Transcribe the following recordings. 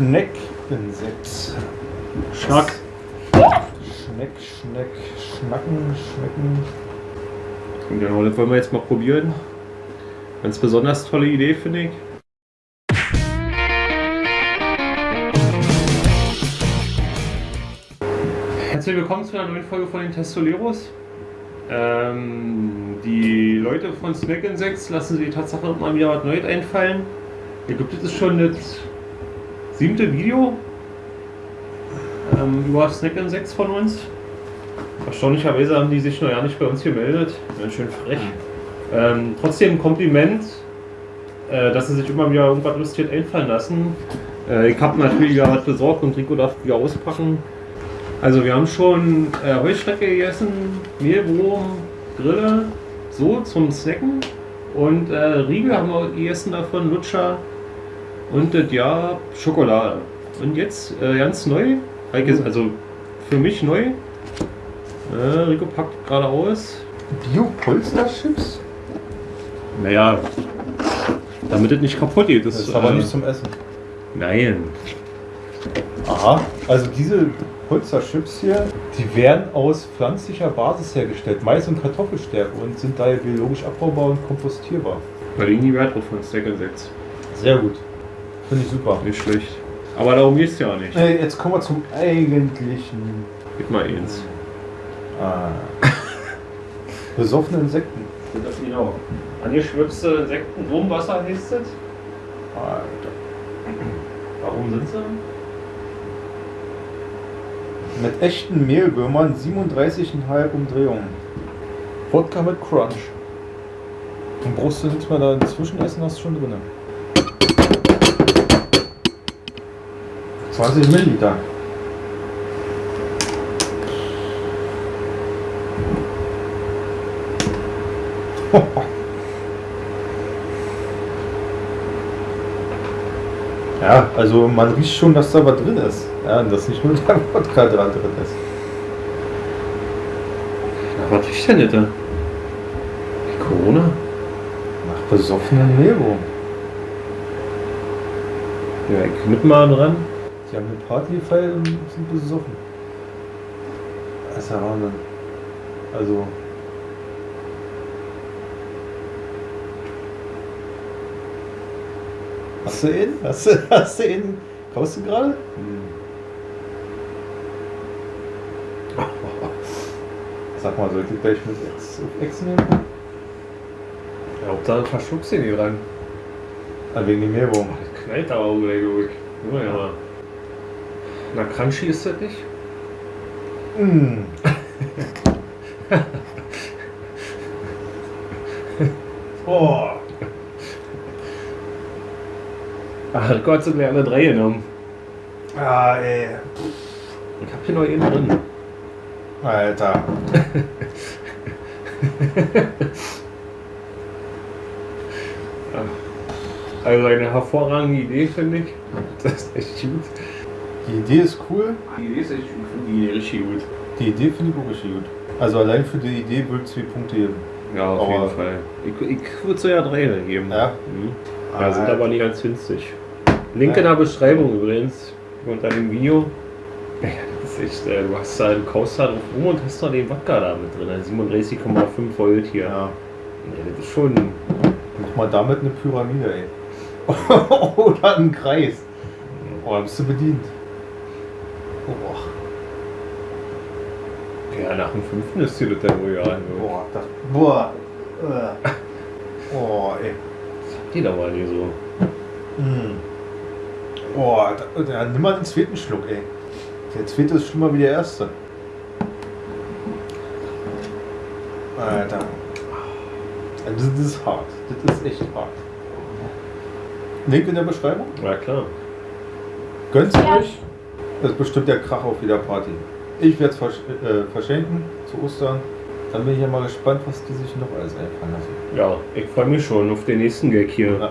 Schneckinsekt. Schnack. Schneck, Schneck, Schnacken, Schnecken. Genau, das wollen wir jetzt mal probieren. Ganz besonders tolle Idee, finde ich. Herzlich willkommen zu einer neuen Folge von den Testoleros. Ähm, die Leute von Snack Insects lassen sich die Tatsache mal wieder was Neues einfallen. Ich glaube, das ist schon das siebte Video ähm, über Snack Insects von uns. Erstaunlicherweise haben die sich noch ja nicht bei uns gemeldet. Schön frech. Ähm, trotzdem Kompliment, äh, dass sie sich immer wieder irgendwas lustiges einfallen lassen. Äh, ich habe natürlich wieder was besorgt und Rico darf wieder auspacken. Also wir haben schon äh, Heuschrecke gegessen, Mehlwurm, Grille, so zum Snacken. Und äh, Riegel haben wir gegessen davon, Lutscher und das ja Schokolade. Und jetzt äh, ganz neu, also für mich neu. Äh, Rico packt gerade aus. Bio-Polster-Chips? Naja, damit es nicht kaputt geht. Das ist aber äh, nicht zum Essen. Nein. Aha, also diese Polster-Chips hier, die werden aus pflanzlicher Basis hergestellt, Mais- und Kartoffelstärke und sind daher biologisch abbaubar und kompostierbar. Da liegen die Wert drauf von Stack 6. Sehr gut. Finde ich super. Nicht schlecht. Aber darum geht's ja nicht. Äh, jetzt kommen wir zum eigentlichen. Gib mal eins. Ah. Besoffene Insekten. Das genau. Angeschwipste Insekten, Wurmwasser heißt das. Alter. Warum sind sie? Mit echten Mehlwürmern 37,5 Umdrehungen. Wodka mit Crunch. Und brauchst du nichts mehr da inzwischen essen, hast du schon drin. 20 Milliliter. Ja, also man riecht schon, dass da was drin ist. Ja, und dass nicht nur der Wodka dran drin ist. Na, was riecht denn das? Corona? Nach besoffenen Mehlwurm. Ja, ich knipp mal dran. Die haben eine Party gefeiert und sind besoffen. Das ist ja Wahnsinn. Also. Hast du ihn? Hast du, hast du ihn? Kaufst du gerade? Sag mal, sollte ich gleich mit Ex, Ex nehmen? Ja, Hauptsache verschluckst du nicht dran. Ah, wegen dem Mehlwurm. Das knallt aber auch gleich durch. Ja, ja. Na, crunchy ist das nicht? Mm. oh. Ach, Gott, sie gleich alle drei genommen. Ah, ey. Ich hab hier noch einen drin. Alter. Also eine hervorragende Idee, finde ich. Das ist echt gut. Die Idee ist cool. Die Idee ist echt gut. Ich finde die Idee richtig gut. Die Idee finde ich auch richtig gut. Also allein für die Idee würde ich zwei Punkte geben. Ja, auf Aber- jeden Fall. Ich, ich würde so ja drei geben. Ja? Mhm. Ja, sind aber nicht ganz günstig. Link in der Beschreibung übrigens. Unter dem Video. Ja, das ist echt, äh, du hast da, du kaufst da drauf rum und hast da den Wodka da mit drin. 37,5 Volt hier. Ja. Ja, das ist schon. Mach mal damit eine Pyramide, ey. Oder einen Kreis. Oh, da bist du bedient. Boah. Ja, nach dem fünften ist das wohl ja. Also, Boah, das. Boah. Äh. Oh, ey. die da mal nicht so. Mm. Boah, da, da, nimm mal den zweiten Schluck, ey. Der zweite ist schlimmer wie der erste. Alter. Also Das ist hart. Das ist echt hart. Link in der Beschreibung. Ja, klar. Gönnt ihr euch? Das ist bestimmt der Krach auf jeder Party. Ich werde es versch äh, verschenken zu Ostern. Dann bin ich ja mal gespannt, was die sich noch alles einfallen lassen. Ja, ich freue mich schon auf den nächsten Gag hier. Ja.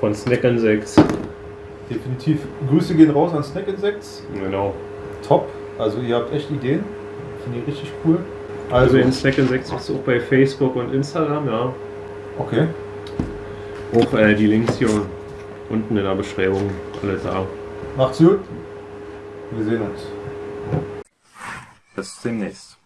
Von Snack 6. Definitiv. Grüße gehen raus an Snack Insects. Genau. Top. Also ihr habt echt Ideen. Finde ich richtig cool. Also Also, den Snack 6 gibt es auch bei Facebook und Instagram, ja. okay. Auch äh, die Links hier unten in der Beschreibung. Alle da. Macht's gut. Wir sehen uns. Bis demnächst.